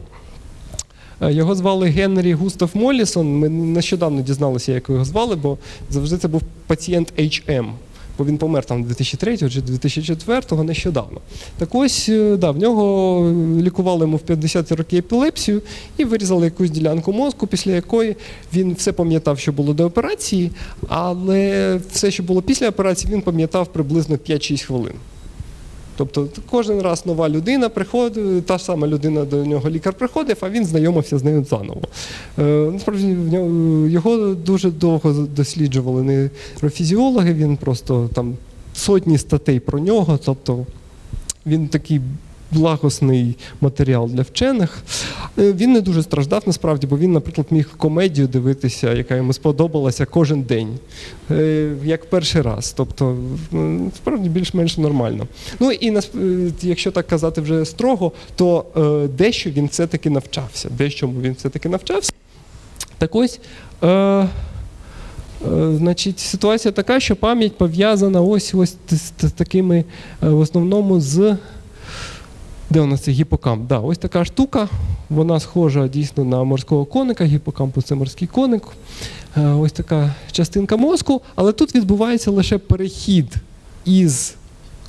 Е, Його звали Генрі Густав Молісон. Ми нещодавно дізналися, як його звали, бо завжди це був пацієнт HM. Бо він помер там 2003 чи 2004 нещодавно. Так ось, е, да, в нього лікували йому в 50-ті роки епілепсію і вирізали якусь ділянку мозку, після якої він все пам'ятав, що було до операції, але все, що було після операції, він пам'ятав приблизно 5-6 хвилин. Тобто кожен раз нова людина приходить, та ж сама людина до нього лікар приходив, а він знайомився з нею заново. Е, насправді його дуже довго досліджували нейрофізіологи, він просто там сотні статей про нього, тобто він такий благосний матеріал для вчених. Е, Він не дуже страждав насправді, бо він, наприклад, міг комедію дивитися, яка йому сподобалася кожен день, е, як перший раз. Тобто, справді більш-менш нормально. Ну і е, якщо так казати вже строго, то дещо він все-таки навчався. Дещому він все-таки навчався. Так ось. Значить, ситуація така, що пам'ять пов'язана ось ось з, такими в основному з. Де у нас це гіпокамп? Да, ось така штука. Вона схожа дійсно на морського коника. Гіпокампус це морський коник. Е, Ось така частинка мозку, але тут відбувається лише перехід із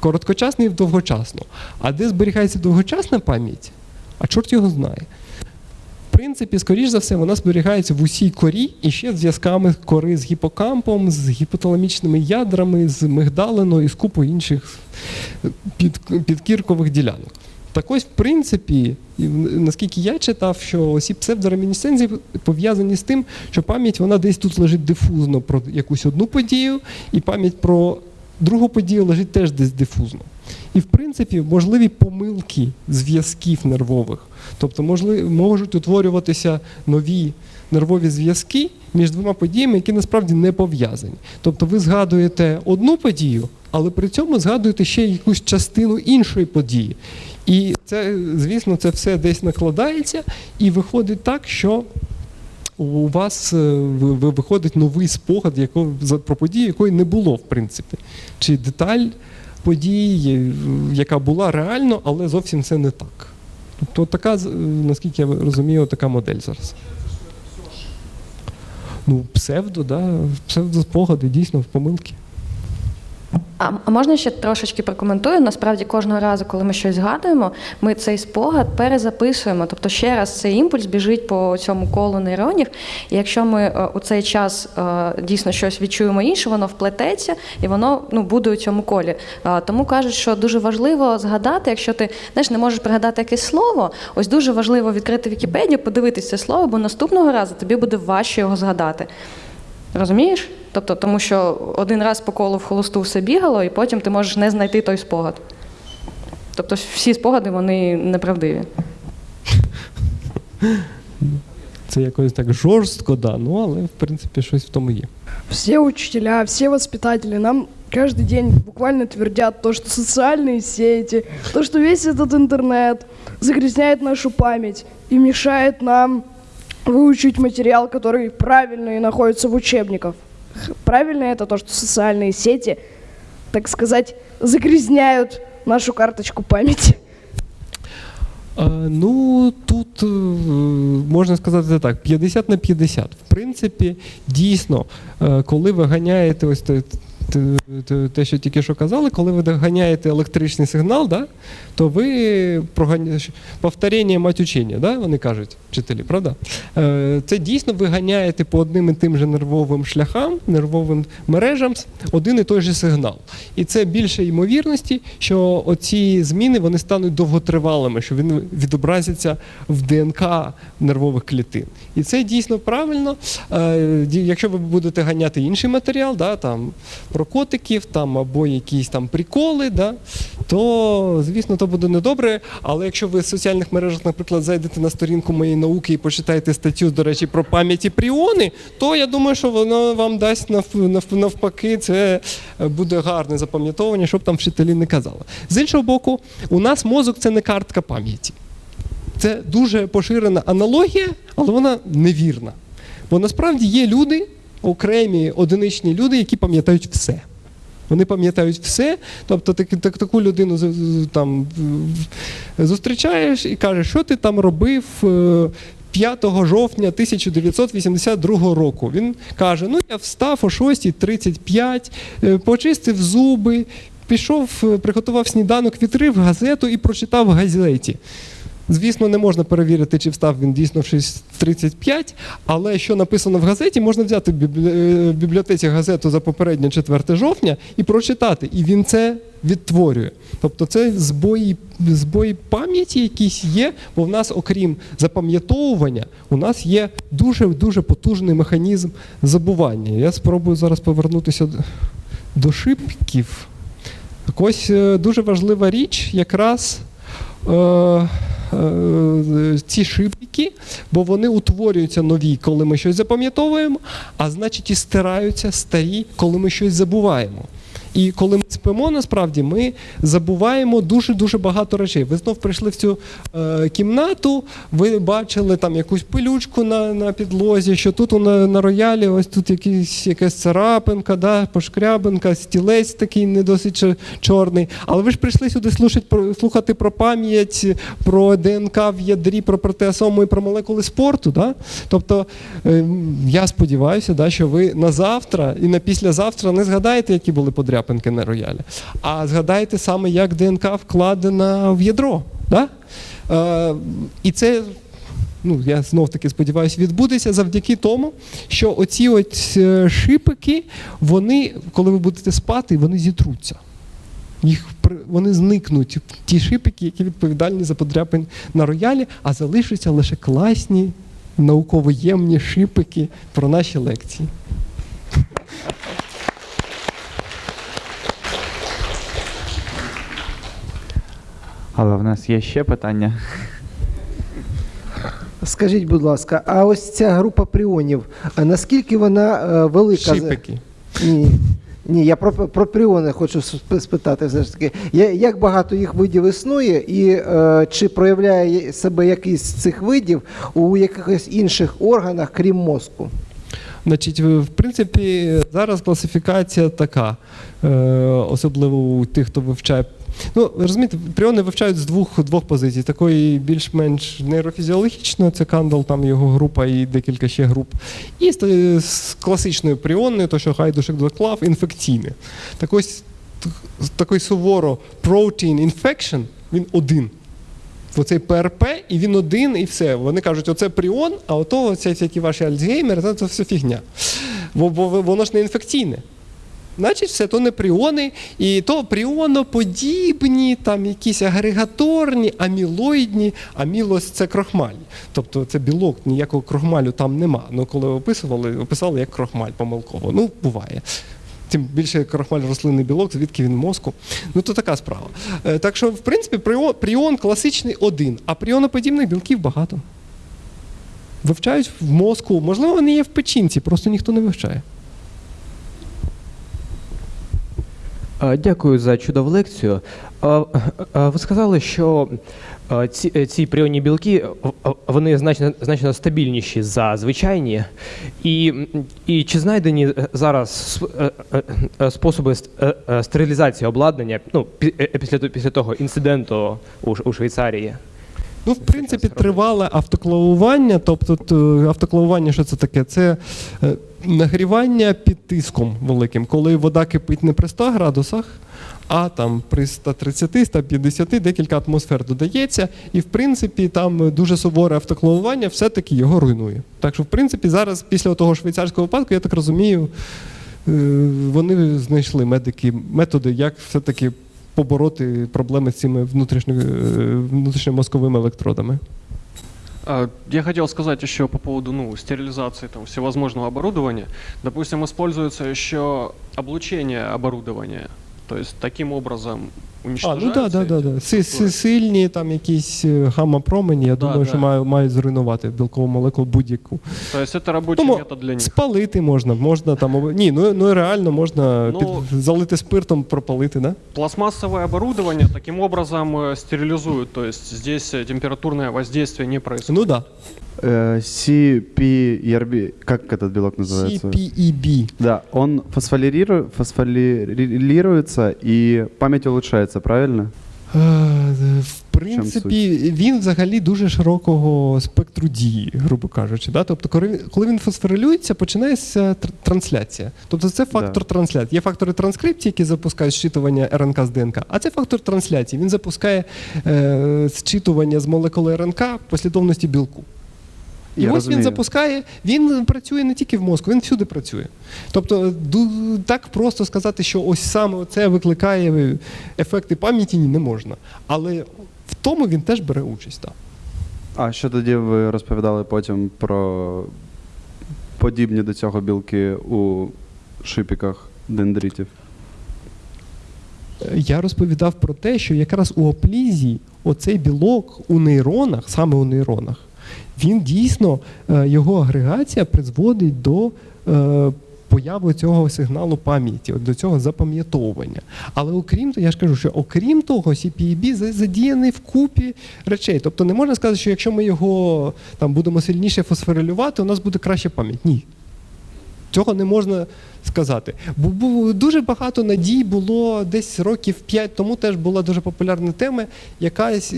короткочасної в довгочасну. А де зберігається довгочасна пам'ять? А чорт його знає. В принципі, скоріш за все, вона зберігається в усій корі і ще зв'язками кори з гіпокампом, з гіпоталамічними ядрами, з мигдалиною і з купою інших підкіркових ділянок. Так ось, в принципі, наскільки я читав, що ці псевдоремінісценції пов'язані з тим, що пам'ять вона десь тут лежить дифузно про якусь одну подію, і пам'ять про другу подію лежить теж десь дифузно. І в принципі, можливі помилки зв'язків нервових. Тобто можли, можуть утворюватися нові нервові зв'язки між двома подіями, які насправді не пов'язані. Тобто ви згадуєте одну подію, але при цьому згадуєте ще якусь частину іншої події. І це, звісно, це все десь накладається, і виходить так, що у вас е, ви- ви- виходить новий спогад про подію, якої не було, в принципі. Чи деталь події, яка була реально, але зовсім це не так. Тобто така, наскільки я розумію, така модель зараз. Ну, псевдо, да, псевдоспогади, дійсно, в помилки. А можна ще трошечки прокоментую? Насправді кожного разу, коли ми щось згадуємо, ми цей спогад перезаписуємо. Тобто ще раз цей імпульс біжить по цьому колу нейронів. І якщо ми е, у цей час е, дійсно щось відчуємо інше, воно вплететься і воно ну, буде у цьому колі. Тому кажуть, що дуже важливо згадати, якщо ти знаєш, не можеш пригадати якесь слово, ось дуже важливо відкрити Вікіпедію, подивитися це слово, бо наступного разу тобі буде важче його згадати. Розумієш? Тобто, тому що один раз по колу в холосту все бігало, і потім ти можеш не знайти той спогад. Тобто всі спогади вони неправдиві. Це якось так жорстко, да, ну але в принципі щось в тому є. Все учителя, все воспитатели нам каждый день буквально твердят то, что социальные сети, то, что весь этот интернет загрязняет нашу память и мешает нам выучить материал, который правильно и находится в учебниках. Х- Правильно это то, что социальные сети, так сказать, загрязняют нашу карточку памяти. Е, Ну, тут е, можна сказати так: 50 на 50. В принципі, дійсно, е, коли ви ганяєте ось той т- т- те, що тільки що казали, коли ви доганяєте електричний сигнал, да, то ви проганя... повторення мать учення, да, вони кажуть, вчителі, правда? Е, Це дійсно ви ганяєте по одним і тим же нервовим шляхам, нервовим мережам один і той же сигнал. І це більше ймовірності, що оці зміни вони стануть довготривалими, що вони відобразяться в ДНК нервових клітин. І це дійсно правильно. Е, Якщо ви будете ганяти інший матеріал, да, там, про котиків там, або якісь там приколи, да, то звісно то буде недобре. Але якщо ви в соціальних мережах, наприклад, зайдете на сторінку моєї науки і почитаєте статтю, до речі, про пам'яті пріони, то я думаю, що воно вам дасть нав- нав- навпаки, це е, буде гарне запам'ятовування, щоб там вчителі не казали. З іншого боку, у нас мозок це не картка пам'яті. Це дуже поширена аналогія, але вона невірна. Бо насправді є люди, окремі одиничні люди, які пам'ятають все. Вони пам'ятають все. Тобто так, так, таку людину там, зустрічаєш і кажеш, що ти там робив е, 5 жовтня 1982 року. Він каже: ну я встав о 6.35, е, почистив зуби, пішов, е, приготував сніданок, відкрив газету і прочитав в газеті. Звісно, не можна перевірити, чи встав він дійсно в 6.35, але що написано в газеті, можна взяти в е, бібліотеці газету за попереднє 4 жовтня і прочитати. І він це відтворює. Тобто це збої, збої пам'яті якісь є, бо в нас, окрім запам'ятовування, у нас є дуже-дуже потужний механізм забування. Я спробую зараз повернутися до- шибків. Так ось е, дуже важлива річ якраз е, ці шибки, бо вони утворюються нові, коли ми щось запам'ятовуємо, а значить і стираються старі, коли ми щось забуваємо. І коли ми спимо, насправді ми забуваємо дуже-дуже багато речей. Ви знов прийшли в цю е, кімнату, ви бачили там якусь пилючку на, на підлозі, що тут на, на роялі ось тут якийсь, якась царапинка, да, пошкрябинка, стілець такий не досить чорний. Але ви ж прийшли сюди слухати про, слухати про пам'ять, про ДНК в ядрі, про протеасому і про молекули спорту. Да? Тобто е, я сподіваюся, да, що ви на завтра і на післязавтра не згадаєте, які були подряпинки на роялі, а згадаєте саме, як ДНК вкладена в ядро. Да? Е, і це ну, я знов таки сподіваюся, відбудеться завдяки тому, що оці от е, шипики, вони, коли ви будете спати, вони зітруться. Їх вони зникнуть, ті шипики, які відповідальні за подряпин на роялі, а залишаться лише класні, науковоємні шипики про наші лекції. Але в нас є ще питання. Скажіть, будь ласка, а ось ця група пріонів, а наскільки вона е, велика? Шипики. Ні, ні, я про, про пріони хочу сп- спитати все ж таки. Я- Як багато їх видів існує, і е, чи проявляє себе якийсь з цих видів у якихось інших органах, крім мозку? Значить, в в принципі, зараз класифікація така, е, особливо у тих, хто вивчає. Ну, розумієте, пріони вивчають з двох, двох позицій. Такої більш-менш нейрофізіологічної, це Кандал, там його група і декілька ще груп. І з, класичною пріонною, то що Гайдушек доклав, інфекційне. Так ось такий суворо protein infection, він один. Оцей ПРП, і він один, і все. Вони кажуть, оце пріон, а ото всякі ваші Альцгеймер, це, все фігня. Бо воно ж не інфекційне. Значить, все то не пріони, і то пріоноподібні, там якісь агрегаторні, амілоїдні. Амілос це крохмаль. Тобто це білок, ніякого крохмалю там нема. Ну, коли описували, описали як крохмаль помилково. Ну, буває. Тим більше крохмаль рослинний білок, звідки він мозку. Ну, то така справа. Е, Так що, в принципі, пріон класичний один, а пріоноподібних білків багато. Вивчають в мозку. Можливо, вони є в печінці, просто ніхто не вивчає. А, Дякую за чудову лекцію. А, а, Ви сказали, що ці, е, ці пріонні білки вони значно, значно стабільніші за звичайні. І, і чи знайдені е, зараз е, е, е, способи ст- е, е, стерилізації обладнання ну, пі- е, після, після того інциденту у, у Швейцарії? Ну, в принципі, тривале автоклавування. Тобто, автоклавування, що це таке? Це е, нагрівання під тиском великим, коли вода кипить не при 100 градусах, а там при 130, 150 декілька атмосфер додається, і в принципі там дуже суворе автоклавування все-таки його руйнує. Так що, в принципі, зараз після того швейцарського випадку, я так розумію, е, вони знайшли медики методи, як все-таки побороти з цими внутрішньо- е, внутрішньомозковими електродами. Я хотел сказать еще по поводу ну, стерилизации там, всевозможного оборудования. Допустим, используется еще облучение оборудования. То есть таким образом А, уничтожаются ну так, да, да, эти да. Си- си- структуры. Сильні там якісь е, гамма-промені, я Да, думаю, да. що мають, мають зруйнувати білкову молекулу будь-яку. То есть это рабочий Тому метод для них. Спалити можна, можна там. об- Ні, ну, ну реально можна Ну- під, залити спиртом, пропалити, да? Пластмассовое оборудование таким образом э, стерилизуют. То есть здесь э, температурное воздействие не происходит. Ну так. Э, CPERB, как этот белок Да. называется? CPEB. Да, он фосфорилиру- фосфорилируется и память улучшается, Правильно? Е, В принципі, він взагалі дуже широкого спектру дії, грубо кажучи. Да? Тобто, коли він, фосфорилюється, починається трансляція. Тобто це фактор Да. трансляції. Є фактори транскрипції, які запускають зчитування РНК з ДНК, а це фактор трансляції. Він запускає е, зчитування з молекули РНК послідовності білку. І Я ось розумію. він запускає, він працює не тільки в мозку, він всюди працює. Тобто, так просто сказати, що ось саме це викликає ефекти пам'яті не можна. Але в тому він теж бере участь. Так. А що тоді ви розповідали потім про подібні до цього білки у шипіках дендритів? Я розповідав про те, що якраз у оплізі оцей білок у нейронах, саме у нейронах, він дійсно, е, його агрегація призводить до е, появи цього сигналу пам'яті, до цього запам'ятовування. Але окрім того, я ж кажу, що окрім того, CPEB задіяний в купі речей. Тобто не можна сказати, що якщо ми його там будемо сильніше фосфорилювати, у нас буде краща пам'ять. Ні. Цього не можна сказати. Бо дуже багато надій було десь років 5 тому теж була дуже популярна тема, якась,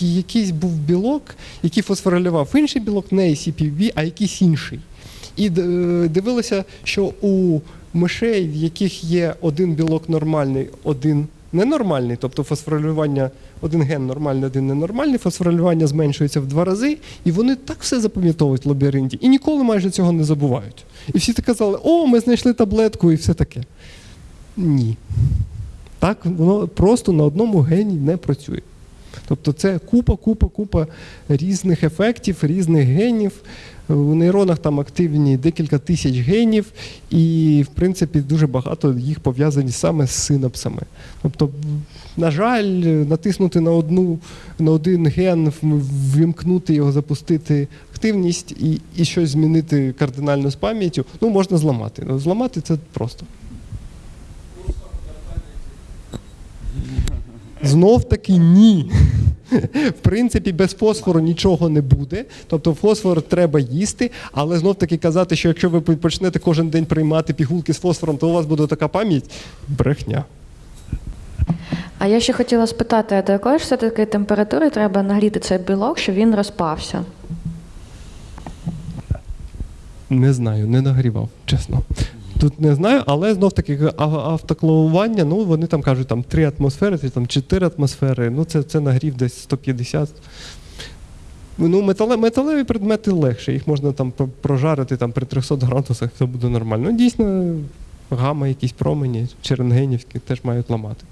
якийсь був білок, який фосфорилював інший білок, не CPB, а якийсь інший. І д- е, що у мишей, в яких є один білок нормальний, один ненормальний, тобто фосфорилювання, один ген нормальний, один ненормальний, фосфорилювання зменшується в два рази, і вони так все запам'ятовують в лабіринті, і ніколи майже цього не забувають. І всі так казали, о, ми знайшли таблетку і все таке. Ні. Так, воно просто на одному гені не працює. Тобто це купа, купа, купа різних ефектів, різних генів. У нейронах там активні декілька тисяч генів, і, в принципі, дуже багато їх пов'язані саме з синапсами. Тобто, на жаль, натиснути на одну на один ген, ввімкнути його, запустити активність і, і щось змінити кардинально з пам'яттю, ну можна зламати. Ну, зламати це просто. Знов таки ні. В принципі, без фосфору нічого не буде. Тобто фосфор треба їсти, але знов таки казати, що якщо ви почнете кожен день приймати пігулки з фосфором, то у вас буде така пам'ять брехня. А я ще хотіла спитати, до якої ж все-таки температури треба нагріти цей білок, щоб він розпався? Не знаю, не нагрівав, чесно Тут не знаю, але знов таки а- автоклавування, ну вони там кажуть там 3 атмосфери, чи там 4 атмосфери, ну це, це нагрів десь 150. Ну, метале, металеві предмети легше, їх можна там про- прожарити там, при 300 градусах, це буде нормально. Ну, дійсно, гама, якісь промені, чи рентгенівські теж мають ламати.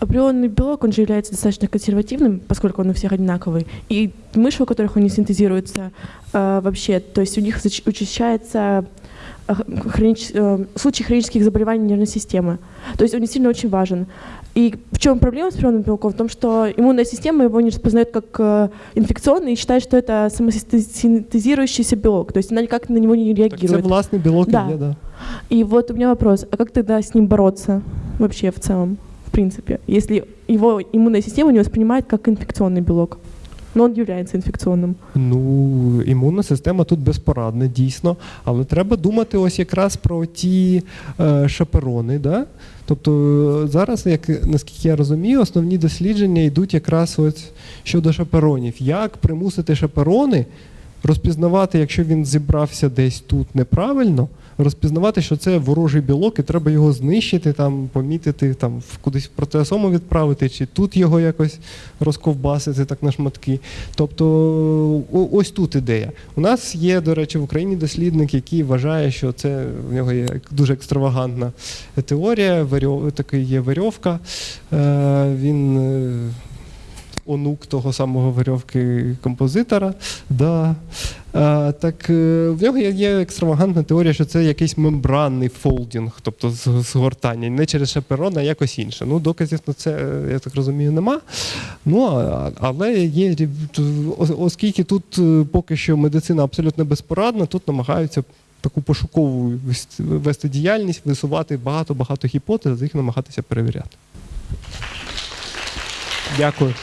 Априонный белок, он же является достаточно консервативным, поскольку он у всех одинаковый. И мыши, у которых он не синтезируется э, вообще, то есть у них зач- учащается э, хронич- э, случай хронических заболеваний нервной системы. То есть он действительно очень важен. И в чем проблема с природным белком? В том, что иммунная система его не распознает как э, инфекционный и считает, что это самосинтезирующийся белок. То есть она никак на него не Так це реагирует. власний білок і Да. є, да. И вот у меня вопрос, а как тогда с ним бороться вообще в целом, в принципе, если его иммунная система не воспринимает как инфекционный белок? Но он является инфекционным. Ну, імунна система тут безпорадна, дійсно. Але треба думати ось якраз про ті е, шаперони. Да? Тобто зараз, як, наскільки я розумію, основні дослідження йдуть якраз ось щодо шаперонів. Як примусити шаперони розпізнавати, якщо він зібрався десь тут неправильно, розпізнавати, що це ворожий білок, і треба його знищити, там, помітити, там, кудись в протеосому відправити, чи тут його якось розковбасити так на шматки. Тобто ось тут ідея. У нас є, до речі, в Україні дослідник, який вважає, що це в нього є дуже екстравагантна теорія, такий є верьовка. Е, він е, онук того самого верьовки композитора. Да. Е, так е, в нього є, екстравагантна теорія, що це якийсь мембранний фолдінг, тобто згортання, не через шаперон, а якось інше. Ну, доказів на це, е, я так розумію, нема. Ну, а- але є, оскільки тут е, поки що медицина абсолютно безпорадна, тут намагаються таку пошукову вести діяльність, висувати багато-багато гіпотез, їх намагатися перевіряти. Дякую.